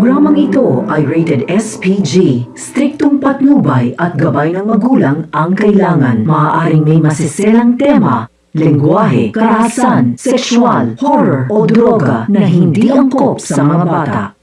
programang ito ay rated SPG. Striktong patnubay at gabay ng magulang ang kailangan. Maaaring may masiselang tema, lengguwahe, karahasan, sexual, horror o droga na hindi angkop sa mga bata.